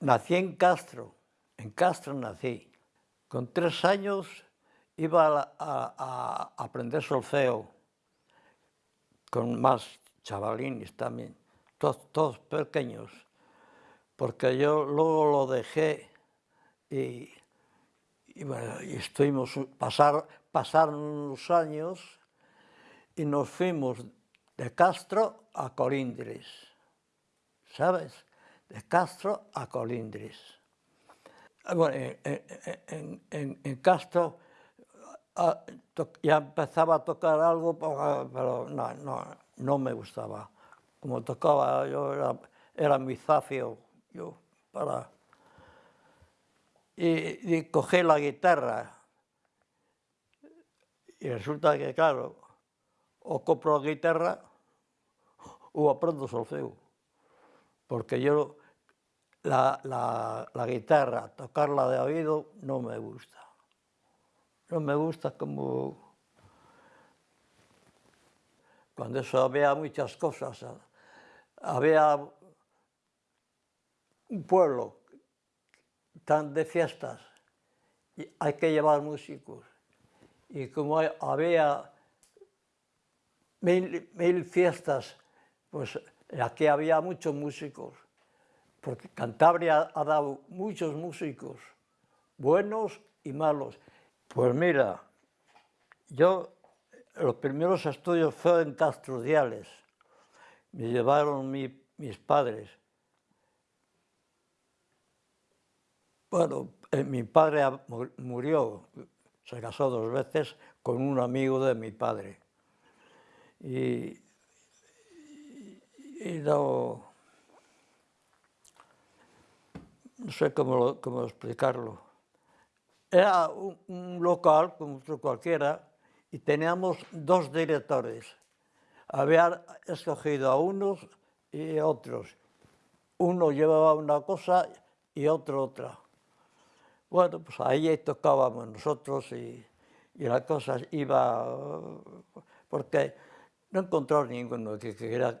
Nací en Castro, en Castro nací. Con tres años iba a, a, a aprender solfeo con más chavalines también, todos, todos pequeños, porque yo luego lo dejé y, y, bueno, y estuvimos, pasar, pasaron unos años y nos fuimos de Castro a Colindres, ¿sabes? de Castro a Colindres. Ah, bueno, en, en, en, en Castro ah, a, to, ya empezaba a tocar algo, ah, pero no, no, no me gustaba. Como tocaba, yo era, era mi zafio, yo, para... Y, y cogí la guitarra. Y resulta que, claro, o compro a guitarra ou aprendo solfeo. Porque yo la, la, guitarra, tocarla de oído, no me gusta. No me gusta como... Cuando eso había muchas cosas. Había un pueblo tan de fiestas, y hay que llevar músicos. Y como había mil, fiestas, pues aquí había muchos músicos, porque Cantabria ha dado muchos músicos, buenos y malos. Pues mira, yo, los primeros estudios fueron en Castro Diales, me llevaron mis padres. Bueno, eh, mi padre murió, se casó dos veces con un amigo de mi padre y, do non sei como, como explicarlo. Era un, un local como outro cualquiera e teníamos dos directores. Había escogido a unos e outros. Uno llevaba una cosa y otro otra. Bueno, pues ahí tocábamos nosotros y, y la cosa iba... Porque no encontró ninguno que, que, era,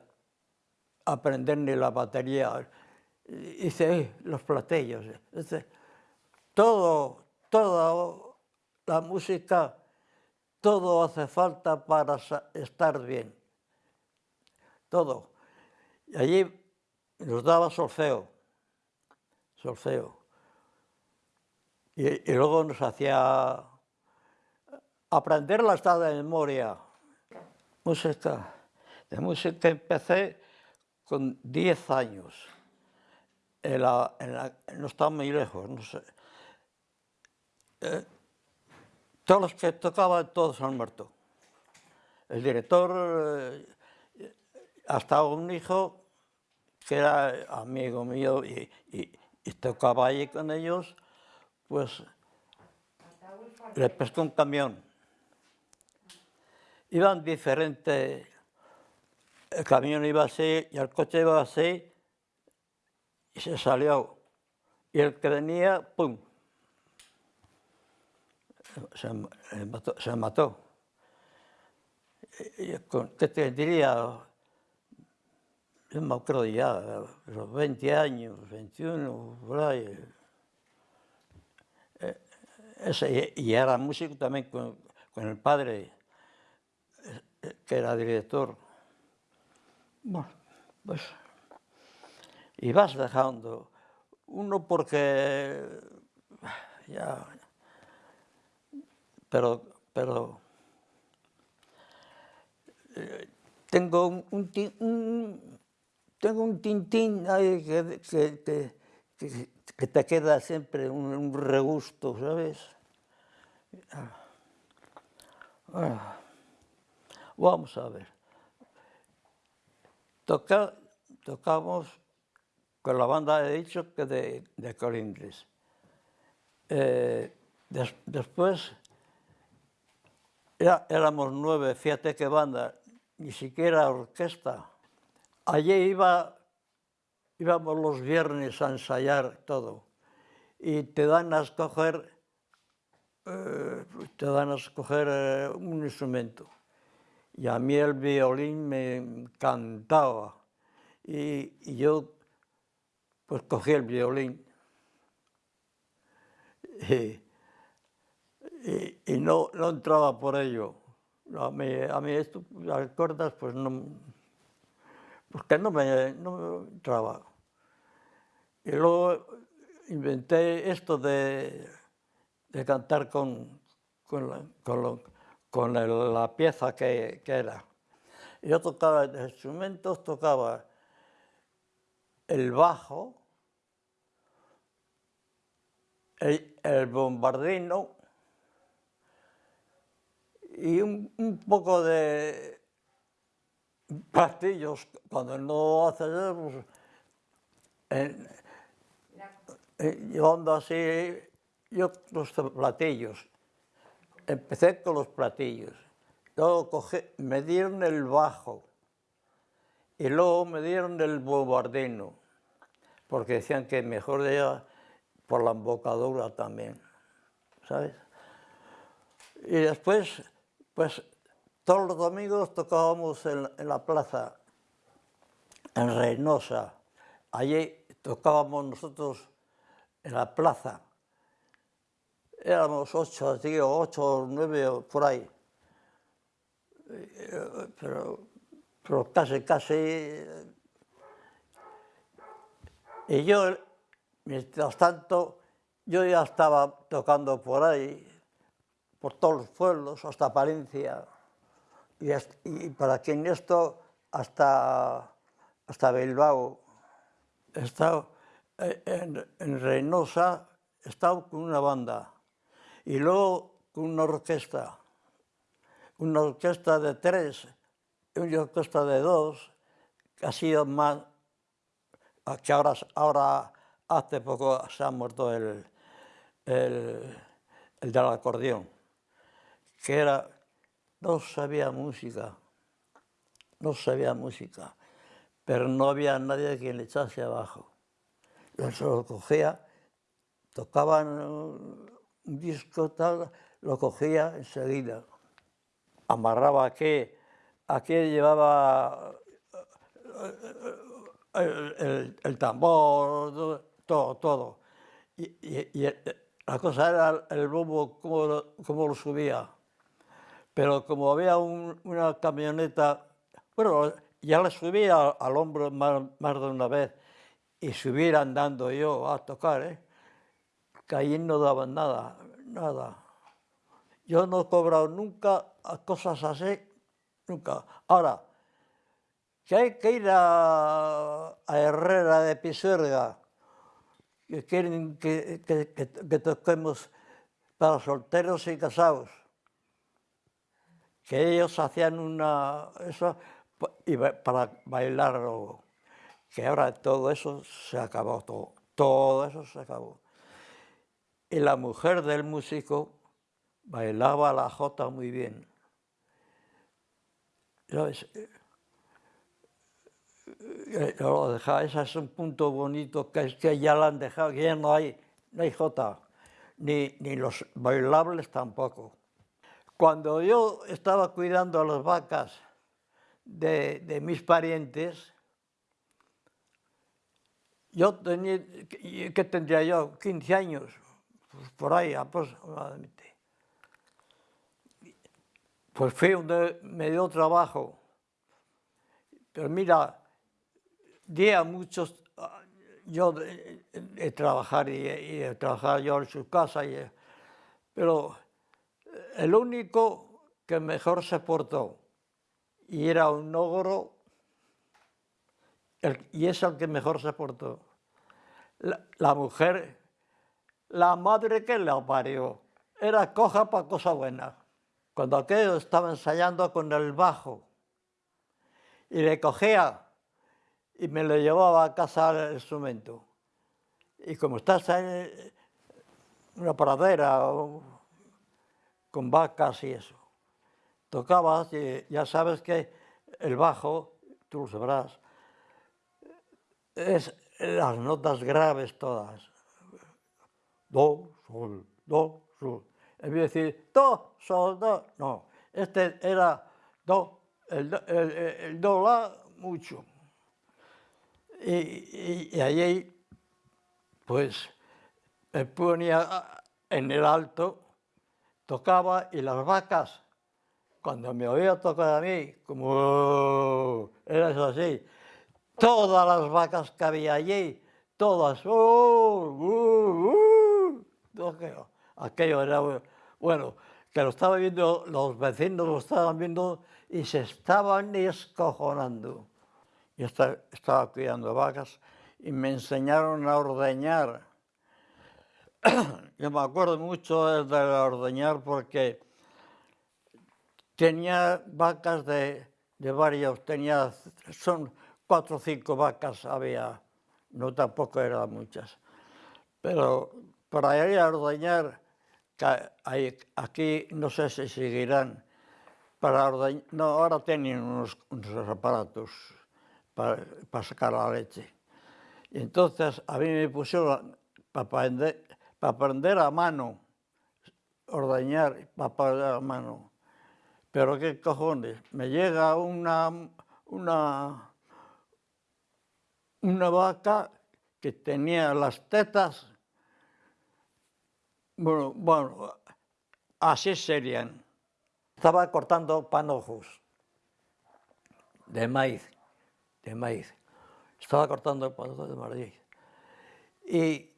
aprender ni la batería. Hice los platillos. todo, toda la música, todo hace falta para estar bien. Todo. Y allí nos daba solfeo, solfeo. Y, luego nos hacía aprender la estada de memoria música. De música empecé con 10 años. no está muy lejos, no sé. Eh, todos los que tocaban, todos han muerto. El director, eh, hasta un hijo que era amigo mío y, y tocaba allí con ellos, pues le pescó un camión iban diferentes, el camión iba así y el coche iba así y se salió. Y el que venía, ¡pum! Se, mató. Se. ¿Qué te diría? Yo me acuerdo ya, los 20 años, 21, por ahí. Eh, y era músico también con, con el padre que era director. Bueno, pois... E vas dejando. Uno porque... Ya... Pero, pero... Eh, tengo un, un, un tengo un tintín ahí que, que, que, que, que te queda sempre un, un regusto, sabes? Ah. ah vamos a ver. Tocamos con la banda, he dicho, que de, de. Eh, después éramos nueve, fíjate qué banda, ni siquiera orquesta. Allí iba, íbamos los viernes a ensayar todo y te dan a escoger, eh, te dan a escoger eh, un instrumento y a mí el violín me encantaba. Y, yo pues cogí el violín. y, no, no, entraba por ello. A mí, a mí esto, las cuerdas, pues no, porque no me, no me entraba. Y luego inventé esto de, de cantar con, con, con, con el, la pieza que, que, era. Yo tocaba instrumentos, tocaba el bajo, el, el bombardino y un, un, poco de pastillos. Cuando no haces eso, pues, llevando así yo los platillos. Empecé con los platillos. Luego cogí, me dieron el bajo y luego me dieron el bombardino, porque decían que mejor era por la embocadura también, ¿sabes? Y después, pues todos los domingos tocábamos en, en la plaza, en Reynosa. Allí tocábamos nosotros en la plaza. éramos 8, digo, 8, 9 por aí. Pero, pero casi, casi... Y yo, mientras tanto, yo ya estaba tocando por ahí, por todos los pueblos, hasta Palencia, y, y para quien esto, hasta, hasta Bilbao. He estado eh, en, en Reynosa, he estado con una banda, Y luego una orquesta, una orquesta de tres, una orquesta de dos, que ha sido más, que ahora, ahora hace poco se ha muerto el, el, el del acordeón, que era, no sabía música, no sabía música, pero no había nadie que le echase abajo. Yo se lo cogía, tocaban disco tal, lo cogía enseguida amarraba aquí, aquí llevaba el, el, tambor, todo, todo. Y, y, la cosa era el bombo, cómo lo, cómo lo subía. Pero como había un, una camioneta, bueno, ya la subía al hombro más, de una vez y subir andando yo a tocar, ¿eh? Caín no daban nada, nada. Yo no he cobrado nunca cosas así, nunca. Ahora, que hay que ir a, a Herrera de Pisuerga, que quieren que, que, que, que toquemos para solteros y casados, que ellos hacían una... Eso, y para bailarlo, que ahora todo eso se acabó, todo, todo eso se acabó. Y la mujer del músico bailaba la jota muy bien. Eh, eh, lo ese es un punto bonito que es que ya lo han dejado, que ya no hay, no hay jota, ni, ni los bailables tampoco. Cuando yo estaba cuidando a las vacas de, de mis parientes, yo tenía, ¿qué tendría yo? 15 años, pues por ahí aproximadamente. Pues fue donde me dio trabajo. Pero mira, di a muchos, yo de, trabajar y, de trabajar yo en su casa, pero el único que mejor se portó y era un ogro, y es el que mejor se portó. La mujer, la madre que la parió, era coja para cosa buena cuando aquello estaba ensayando con el bajo y le cogía y me lo llevaba a casa al instrumento. Y como estás en una pradera con vacas y eso, tocabas y ya sabes que el bajo, tú lo sabrás, es las notas graves todas. Do, sol, do, sol en vez de decir do, sol, do, no. Este era do, el, el, el do, la, mucho. Y, y, allí, pues, me ponía en el alto, tocaba y las vacas, cuando me oía tocar a mí, como era eso así, todas las vacas que había allí, todas, uh, uh, uh, aquello era, bueno, que lo estaban viendo, los vecinos lo estaban viendo y se estaban escojonando. Yo estaba cuidando vacas y me enseñaron a ordeñar. Yo me acuerdo mucho de ordeñar porque tenía vacas de, de varios, tenía, son cuatro o cinco vacas había, no tampoco eran muchas. Pero para ir a ordeñar, aquí non sei se seguirán, para ordeñar, no, ahora teñen uns, uns aparatos para, para sacar a leche. E entonces a mí me puxeron para aprender, para aprender a mano, ordeñar, para aprender a mano. Pero qué cojones, me llega una, una, una vaca que tenía las tetas bueno, bueno, así serían. Estaba cortando panojos de maíz, de maíz estaba cortando pozo de Madrid. Y,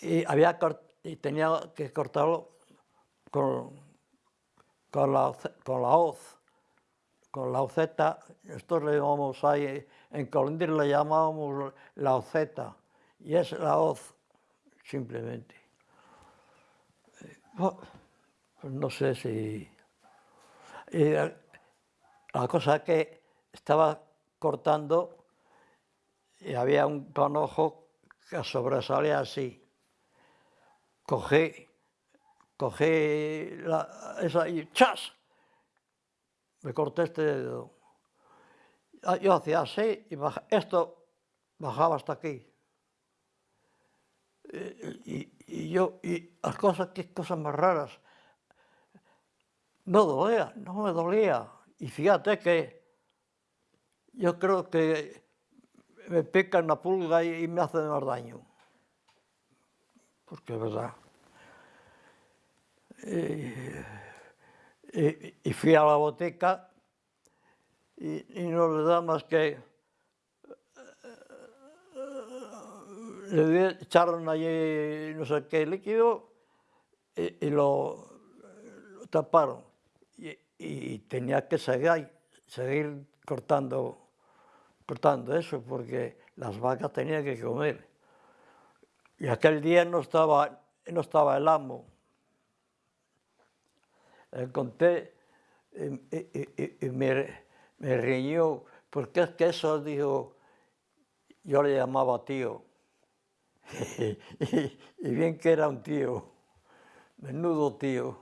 y, había, y tenía que cortarlo con, con, la, con la hoz, con la oceta, esto le llamamos ahí, en Colindir le llamábamos la oceta, y es la hoz, simplemente. Pues no sé si... La cosa que estaba cortando y había un panojo que sobresalía así. Cogí, cogí la, esa y ¡chas! Me corté este dedo. Ah, yo hacía así y esto bajaba hasta aquí. Y, y, yo, y las cosas, qué cosas más raras. No dolía, no me dolía. Y fíjate que yo creo que me pica una pulga y me hace más daño. Porque es verdad. Y, fui a la botica y, no le da más que... Le echaron allí no sé qué líquido y, lo, taparon. Y, tenía que seguir, seguir cortando cortando eso, porque las vacas tenían que comer. Y aquel día no estaba, no estaba el amo. Le conté y, me, me, riñó, porque es que eso dijo, yo le llamaba tío. y, bien que era un tío, menudo tío.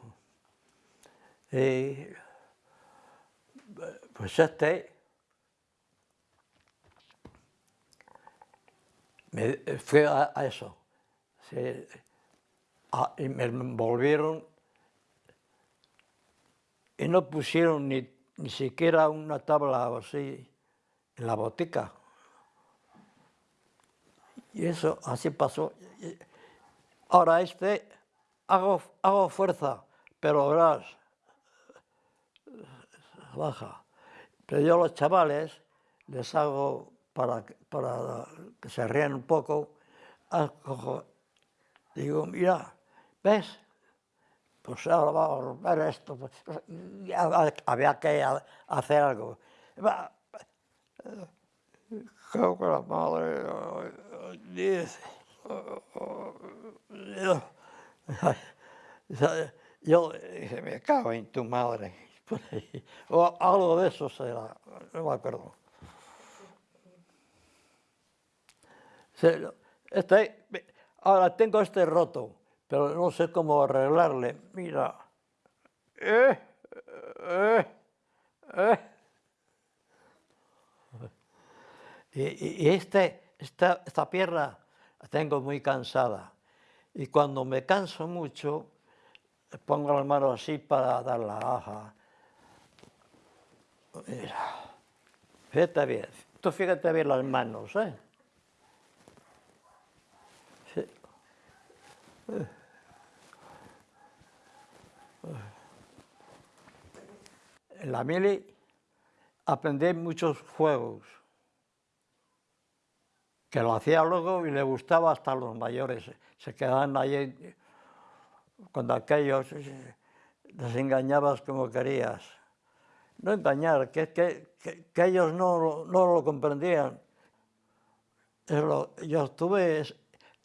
pues este me fue a, eso. y me envolvieron y no pusieron ni, ni siquiera una tabla así en la botica. Y eso así pasó. Ahora este, hago, hago fuerza, pero verás, baja. Pero yo a los chavales les hago, para, para que se rían un poco, cojo, digo, mira, ¿ves? Pues ahora vamos a romper esto. Pues, había que hacer algo. Creo la madre dice... Yo dije, me cago en tu madre. O algo de eso será, no me acuerdo. Este, ahora tengo este roto, pero no sé cómo arreglarle. Mira. Eh, eh, eh. Y, este, esta, esta pierna la tengo muy cansada. Y cuando me canso mucho, pongo las manos así para dar la aja. Mira. Fíjate bien. Tú fíjate bien las manos, ¿eh? En la mili aprendí muchos juegos, que lo hacía luego y le gustaba hasta los mayores. Se quedaban ahí cuando aquellos les engañabas como querías. No engañar, que, que, que, ellos no, no, lo comprendían. Yo estuve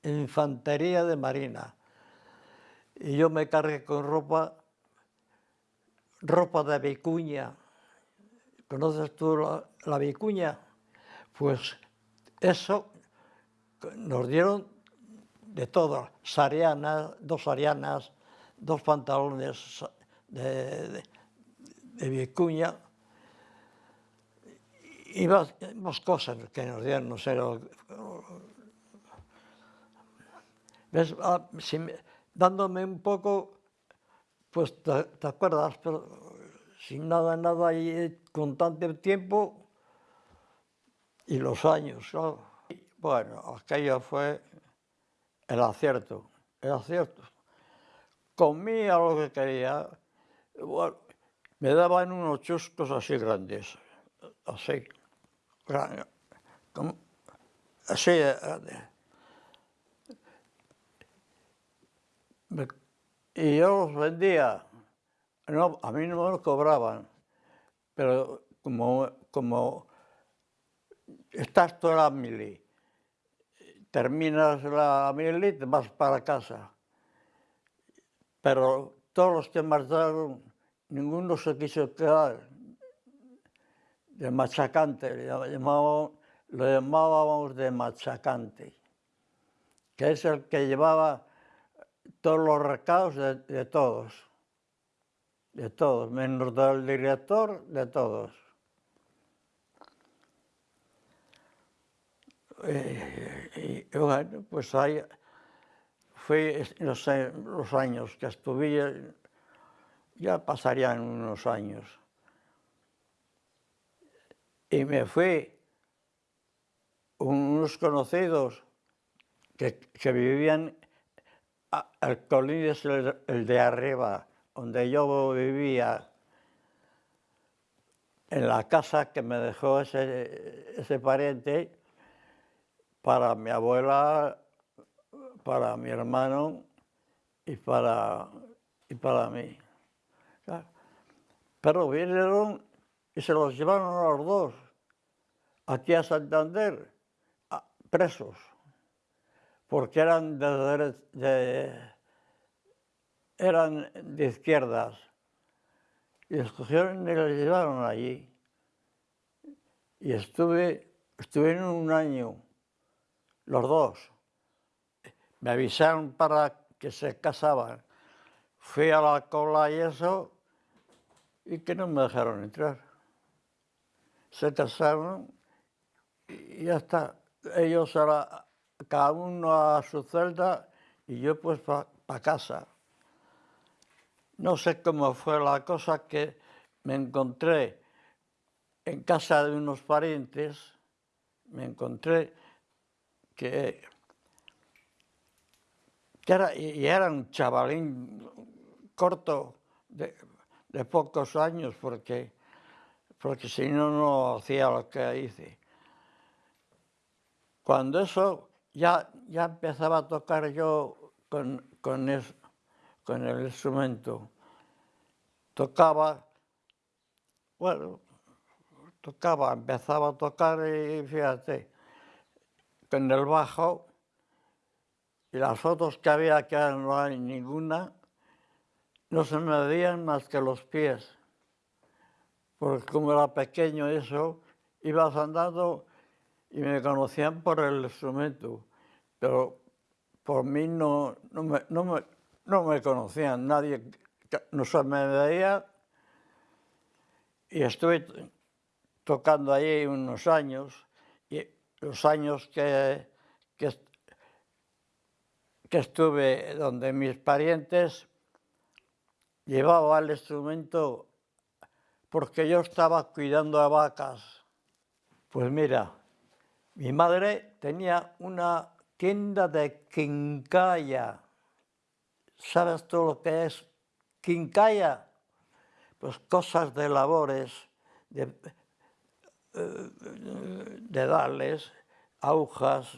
en infantería de marina y yo me cargué con ropa, ropa de vicuña. ¿Conoces tú la, la vicuña? Pues eso nos dieron de todo, sarianas, dos arianas, dos pantalones de, de, vicuña y más, cosas que nos dieron, no sé. Ah, dándome un poco, pues te, acuerdas, pero sin nada, nada, y con tanto tiempo y los años, claro. Bueno, aquello fue el acierto, el acierto. Comía lo que quería, me daban unos chuscos así grandes, así, así y yo los vendía, no, a mí no me los cobraban, pero como, como estás toda la mili, terminas la milita, vas para casa. Pero todos los que marcharon, ninguno se quiso quedar. De machacante, lo llamábamos, lo llamábamos de machacante, que es el que llevaba todos los recados de, de todos, de todos, menos del director, de todos. Eh, pues ahí fue los, años que estuve, ya pasarían unos años. Y me fui unos conocidos que, que vivían el colín es el, de arriba, donde yo vivía, en la casa que me dejó ese, ese pariente, para mi abuela, para mi hermano y para, y para mí. Pero vinieron y se los llevaron a los dos, aquí a Santander, presos porque eran de, eran de izquierdas. Y escogieron y los llevaron allí. Y estuve, en un año, los dos. Me avisaron para que se casaban. Fui a la cola y eso, y que no me dejaron entrar. Se casaron y ya está. Ellos ahora cada uno a su celda y yo pues para casa. No sé cómo fue la cosa que me encontré en casa de unos parientes, me encontré que, que era, y era un chavalín corto de, de pocos años porque, porque si no, no hacía lo que hice. Cuando eso, ya, ya empezaba a tocar yo con, con, es, con el instrumento. Tocaba, bueno, tocaba, empezaba a tocar y fíjate, con el bajo y las fotos que había, que no hay ninguna, no se me veían más que los pies. Porque como era pequeño eso, ibas andando y me conocían por el instrumento, pero por mí no, no, me, no, me, conocían, nadie no se me veía y estuve tocando ahí unos años los años que, que, estuve donde mis parientes llevaba el instrumento porque yo estaba cuidando a vacas. Pues mira, mi madre tenía una tienda de quincalla. ¿Sabes tú lo que es quincalla, pues cosas de labores, de, eh, de darles, agujas,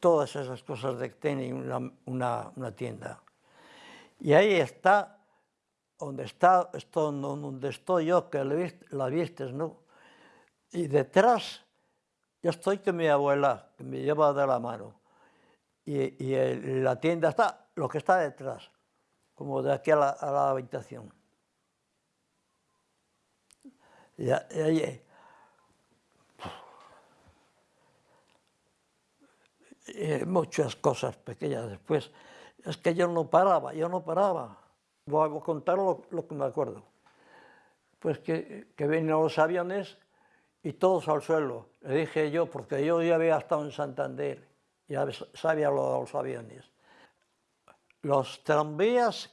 todas esas cosas de que tienen una, tienda. Y ahí está, donde está, donde estoy yo, que la vistes, ¿no? Y detrás, yo estoy con mi abuela, que me lleva de la mano. Y, la tienda está, lo que está detrás, como de aquí a la, habitación. Y, y, y muchas cosas pequeñas después. Es que yo no paraba, yo no paraba. Voy a contar lo, que me acuerdo. Pues que, que vienen los aviones y todos al suelo. Le dije yo, porque yo ya había estado en Santander, ya sabía lo de los aviones. Los tranvías,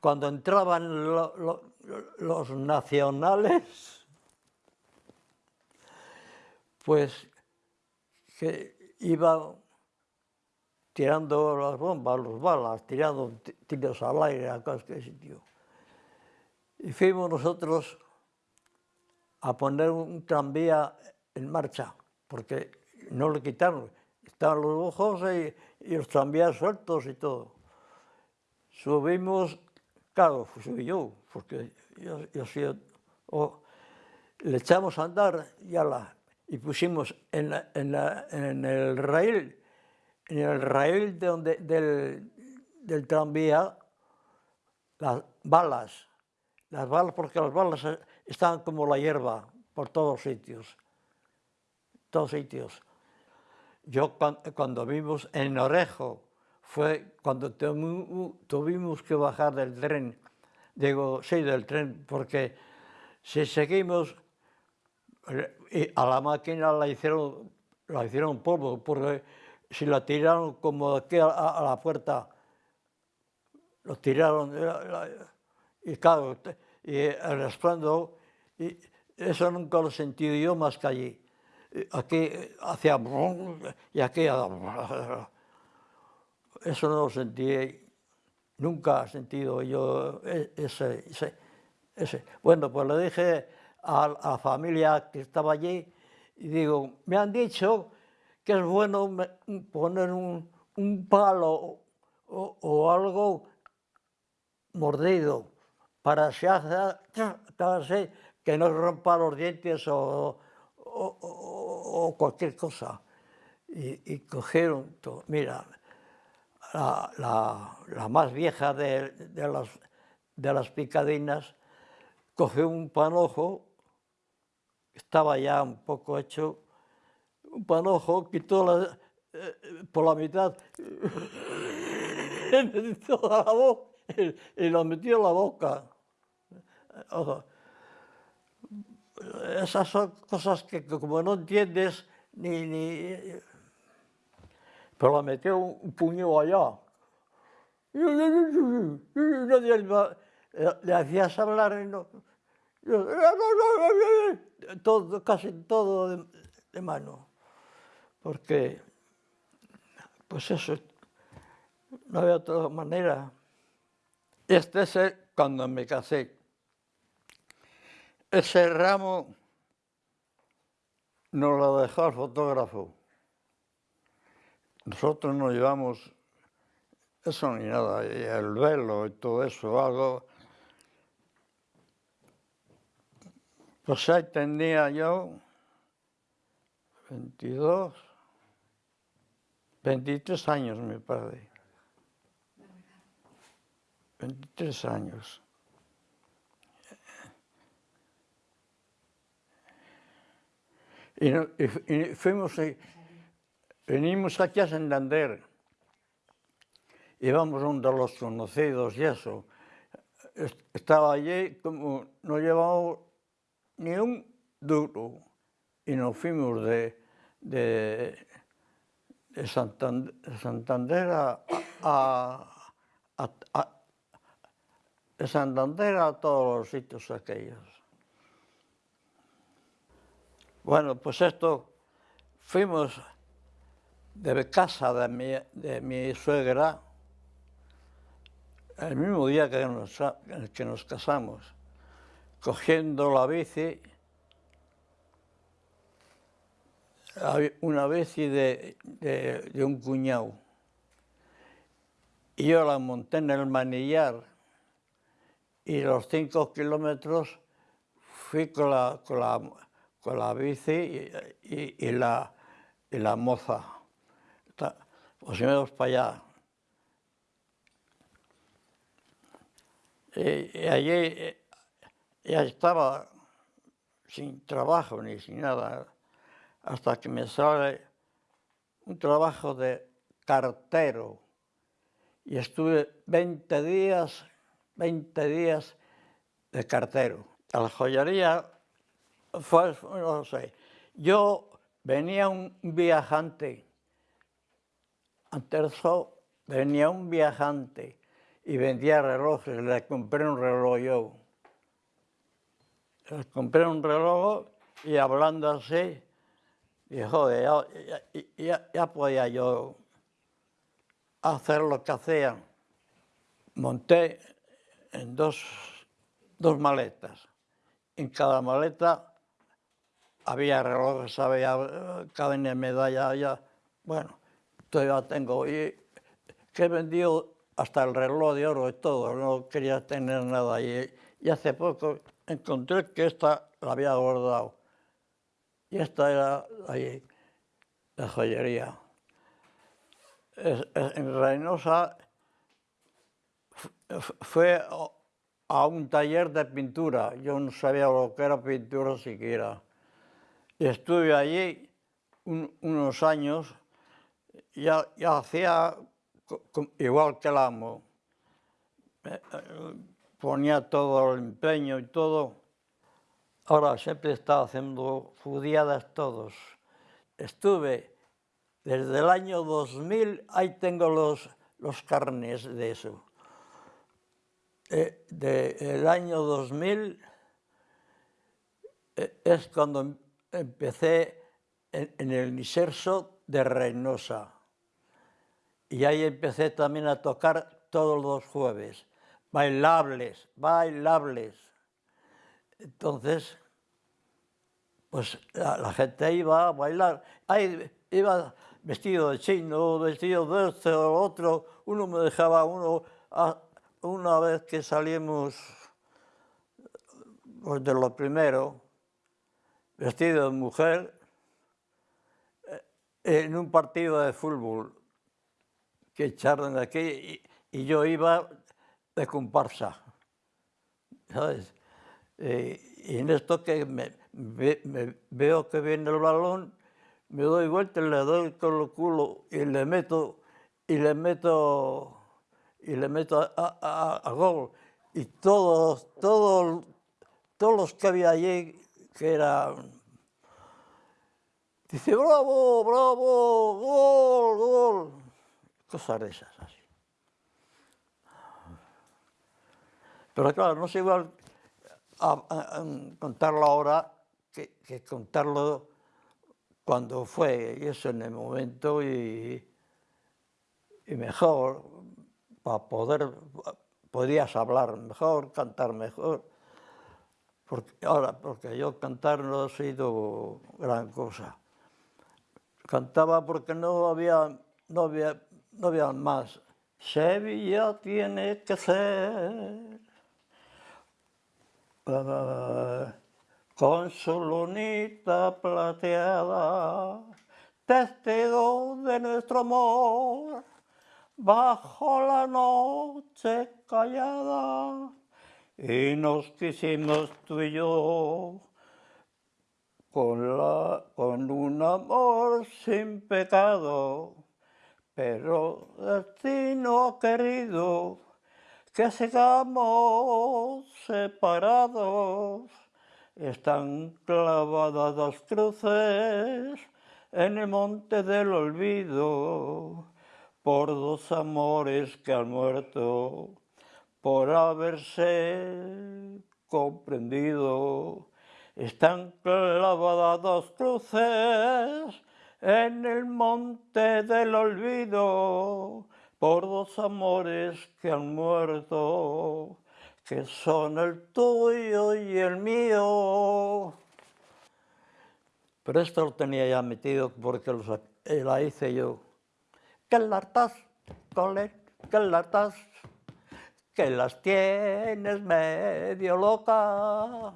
cuando entraban los nacionales, pues que iban tirando las bombas, las balas, tirando tiros al aire a cualquier sitio. Y fuimos nosotros a poner un tranvía en marcha, porque no lo quitaron. Estaban los ojos y, los tranvías sueltos y todo. Subimos, claro, subí yo, porque yo, yo soy... le echamos a andar y, la, y pusimos en, en el rail en el raíl de donde, del, del, tranvía las balas, las balas porque las balas estaban como la hierba por todos sitios, todos sitios. Yo cuando, vimos en Orejo, fue cuando tuvimos que bajar del tren, digo, sí, del tren, porque si seguimos, eh, a la máquina la hicieron, la hicieron polvo, porque si la tiraron como aquí a, la puerta, lo tiraron, y claro, y y eso nunca lo he sentido yo más que allí. Aquí hacía y aquí eso no lo sentí, nunca he sentido yo e, ese, ese, ese. Bueno, pues le dije a, a la familia que estaba allí, y digo, me han dicho que es bueno poner un, palo o, algo mordido para que no rompa los dientes o, cualquier cosa. Y, cogieron todo. Mira, la, más vieja de, las, de las picadinas cogió un panojo, estaba ya un poco hecho, un panojo, quitóla eh, por la mitad toda la voz y, y metió en la boca. O sea, esas son cosas que, que como no entiendes ni, ni... Pero la metió un, un puño allá. Nadie le, le hacías hablar y no... Todo, casi todo de, de mano. Porque, pues eso, no había otra manera. Este es cuando me casé. Ese ramo nos lo dejó el fotógrafo. Nosotros no llevamos eso ni nada, el velo y todo eso, algo. Pues ahí tenía yo 22, 23 años, mi padre. 23 años. Y, fuimos, venimos aquí a Santander. Íbamos uno de los conocidos y eso. Estaba allí como no llevamos ni un duro y nos fuimos de de Eh, Santander a, a, a, a Santander a todos os sitios aquellos. Bueno, pues esto, fuimos de casa de mi, de mi suegra el mismo día que nos, que nos casamos, cogiendo la bici una bici de, de, un cuñado, y yo la monté en el manillar, y los cinco kilómetros fui con la, con la, con la bici y, la, y la moza. Pues íbamos para allá. Y, allí eh, ya estaba sin trabajo ni sin nada, hasta que me sale un trabajo de cartero. Y estuve 20 días, 20 días de cartero. A la joyería fue, no sé, yo venía un viajante, antes venía un viajante y vendía relojes, le compré un reloj yo. Le compré un reloj y hablando así, y joder, ya, podía yo hacer lo que hacían. Monté en dos, dos maletas. En cada maleta había relojes, había cadena de medalla, ya, bueno, todavía tengo. Y que he vendido hasta el reloj de oro y todo, no quería tener nada. Y, y hace poco encontré que esta la había guardado. Y esta era ahí, la joyería. en Reynosa fue a un taller de pintura. Yo no sabía lo que era pintura siquiera. Y estuve allí unos años, ya, ya hacía igual que el amo, eh, ponía todo el empeño y todo. Ora, sempre está facendo fudiadas todos. Estuve desde el año 2000, aí tengo los, los carnes de eso. Eh, de, el año 2000 eh, es cuando empecé en, en el Niserso de Reynosa. Y ahí empecé también a tocar todos los jueves. Bailables, bailables. Entonces, pues la, gente iba a bailar. Ahí iba vestido de chino, vestido de este o otro. Uno me dejaba uno, una vez que salimos pues de lo primero, vestido de mujer, eh, en un partido de fútbol que echaron aquí y, yo iba de comparsa, ¿sabes? Eh, y en esto que me, veo que viene el balón, me doy vuelta, le doy con el culo y le meto, y le meto, y le meto a, gol. Y todos, todos, todos los que había allí, que eran Dice, bravo, bravo, gol, gol cosas de esas así. Pero claro, no es igual contarlo ahora que, contarlo cuando fue, y eso en el momento, y, y mejor, para poder, podías hablar mejor, cantar mejor. Porque, ahora, porque yo cantar no ha sido gran cosa. Cantaba porque no había, no había no vean más. Sevilla tiene que ser con su lunita plateada, testigo de nuestro amor, bajo la noche callada, y nos quisimos tú y yo, con, la, con un amor sin pecado, pero destino querido que sigamos separados. Están clavadas dos cruces en el monte del olvido por dos amores que han muerto por haberse comprendido. Están clavadas dos cruces en el monte del olvido por dos los amores que han muerto, que son el tuyo y el mío. Pero esto lo tenía ya metido porque la hice yo. Que lartas, cole, que lartas, que las tienes medio loca.